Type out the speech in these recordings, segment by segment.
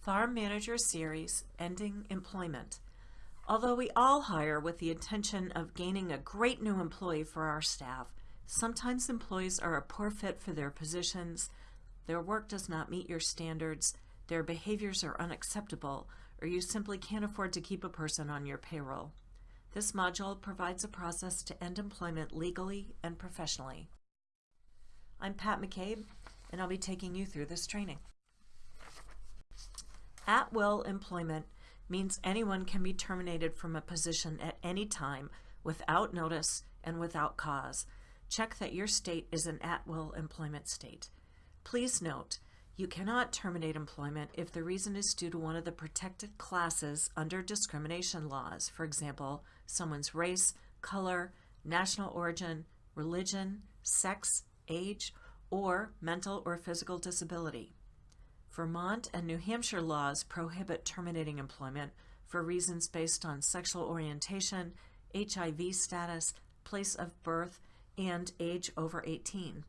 Farm Manager Series, Ending Employment. Although we all hire with the intention of gaining a great new employee for our staff, sometimes employees are a poor fit for their positions, their work does not meet your standards, their behaviors are unacceptable, or you simply can't afford to keep a person on your payroll. This module provides a process to end employment legally and professionally. I'm Pat McCabe, and I'll be taking you through this training. At-will employment means anyone can be terminated from a position at any time without notice and without cause. Check that your state is an at-will employment state. Please note, you cannot terminate employment if the reason is due to one of the protected classes under discrimination laws, for example, someone's race, color, national origin, religion, sex, age, or mental or physical disability. Vermont and New Hampshire laws prohibit terminating employment for reasons based on sexual orientation, HIV status, place of birth, and age over 18.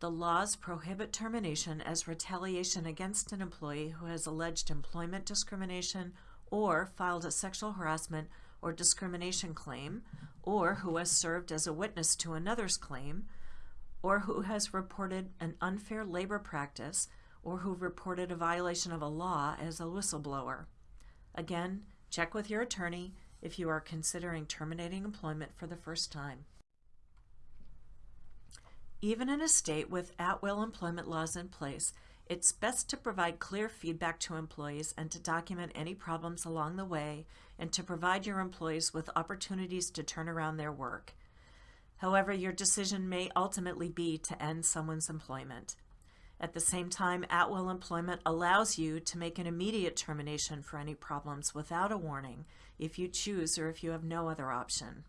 The laws prohibit termination as retaliation against an employee who has alleged employment discrimination or filed a sexual harassment or discrimination claim, or who has served as a witness to another's claim, or who has reported an unfair labor practice or who reported a violation of a law as a whistleblower. Again, check with your attorney if you are considering terminating employment for the first time. Even in a state with at-will employment laws in place, it's best to provide clear feedback to employees and to document any problems along the way and to provide your employees with opportunities to turn around their work. However, your decision may ultimately be to end someone's employment. At the same time, at-will employment allows you to make an immediate termination for any problems without a warning if you choose or if you have no other option.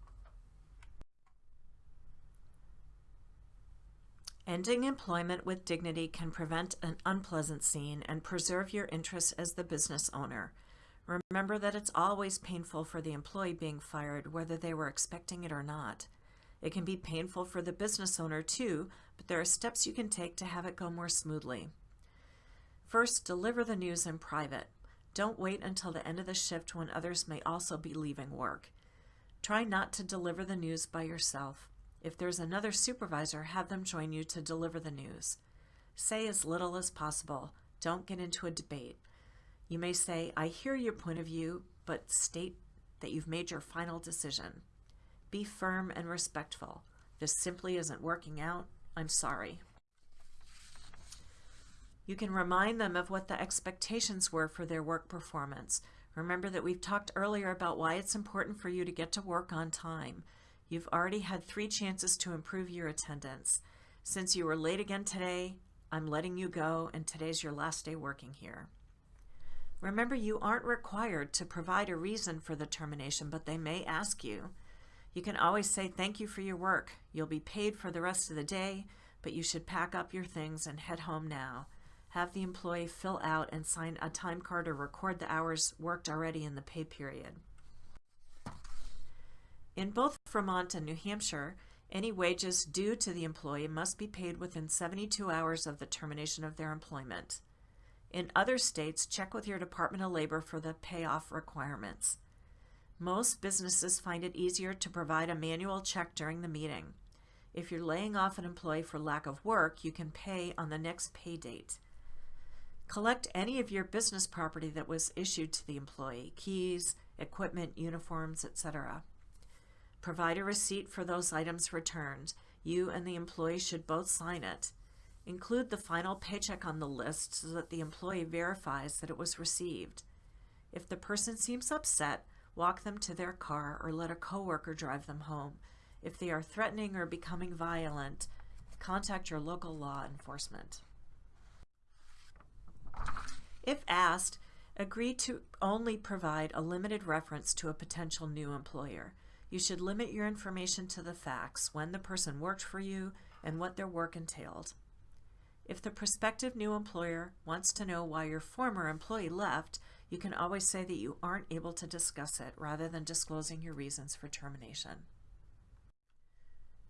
Ending employment with dignity can prevent an unpleasant scene and preserve your interests as the business owner. Remember that it's always painful for the employee being fired, whether they were expecting it or not. It can be painful for the business owner too, but there are steps you can take to have it go more smoothly. First, deliver the news in private. Don't wait until the end of the shift when others may also be leaving work. Try not to deliver the news by yourself. If there's another supervisor, have them join you to deliver the news. Say as little as possible. Don't get into a debate. You may say, I hear your point of view, but state that you've made your final decision. Be firm and respectful. This simply isn't working out. I'm sorry. You can remind them of what the expectations were for their work performance. Remember that we've talked earlier about why it's important for you to get to work on time. You've already had three chances to improve your attendance. Since you were late again today, I'm letting you go and today's your last day working here. Remember, you aren't required to provide a reason for the termination, but they may ask you. You can always say thank you for your work. You'll be paid for the rest of the day, but you should pack up your things and head home now. Have the employee fill out and sign a time card or record the hours worked already in the pay period. In both Vermont and New Hampshire, any wages due to the employee must be paid within 72 hours of the termination of their employment. In other states, check with your Department of Labor for the payoff requirements. Most businesses find it easier to provide a manual check during the meeting. If you're laying off an employee for lack of work, you can pay on the next pay date. Collect any of your business property that was issued to the employee, keys, equipment, uniforms, etc. Provide a receipt for those items returned. You and the employee should both sign it. Include the final paycheck on the list so that the employee verifies that it was received. If the person seems upset, walk them to their car, or let a coworker drive them home. If they are threatening or becoming violent, contact your local law enforcement. If asked, agree to only provide a limited reference to a potential new employer. You should limit your information to the facts, when the person worked for you, and what their work entailed. If the prospective new employer wants to know why your former employee left, you can always say that you aren't able to discuss it rather than disclosing your reasons for termination.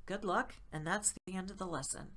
Good luck, and that's the end of the lesson.